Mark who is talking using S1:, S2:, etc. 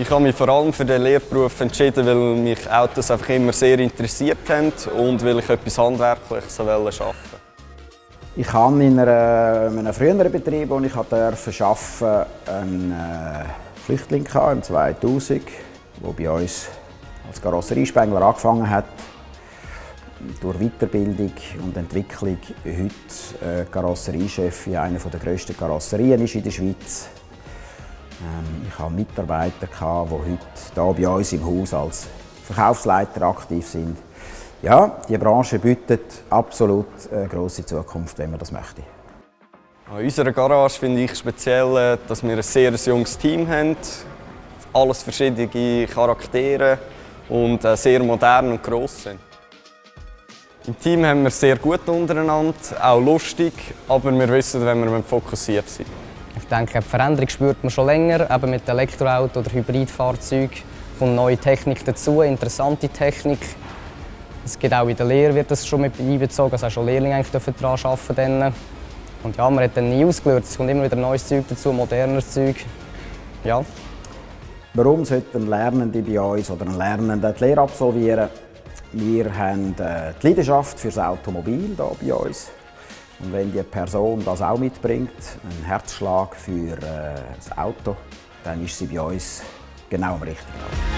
S1: Ich habe mich vor allem für den Lehrberuf entschieden, weil mich Autos einfach immer sehr interessiert haben und weil ich etwas Handwerkliches arbeiten wollte.
S2: Ich habe in, einem früheren Betrieb, wo ich durfte arbeiten, einen äh, Flüchtling im 2000, der bei uns als Karosseriespengler angefangen hat. Durch Weiterbildung und Entwicklung heute äh, Karosseriechef in einer der grössten Karosserien ist in der Schweiz. Ähm, ich hatte Mitarbeiter, die heute hier bei uns im Haus als Verkaufsleiter aktiv sind. Ja, die Branche bietet absolut eine grosse Zukunft, wenn man das möchte.
S1: An unserer Garage finde ich speziell, äh, dass wir ein sehr junges Team haben. Alles verschiedene Charaktere und äh, sehr modern und gross sind. Im Team haben wir sehr gut untereinander, auch lustig, aber wir wissen, wenn wir fokussiert sind.
S3: Ich denke, die Veränderung spürt man schon länger, eben mit Elektroauto oder Hybridfahrzeugen. kommt neue Technik dazu, interessante Technik. Es gibt auch in der Lehre wird das schon mit einbezogen, also auch schon Lehrlinge eigentlich daran arbeiten. Und ja, man hat dann nie ausgelernt, es kommt immer wieder neues Zeug dazu, modernes Zeug. Ja.
S2: Warum sollten Lernende bei uns oder ein Lernender die Lehre absolvieren? Wir haben äh, die Leidenschaft für das Automobil hier bei uns. Und wenn die Person das auch mitbringt, einen Herzschlag für äh, das Auto, dann ist sie bei uns genau am richtigen Ort.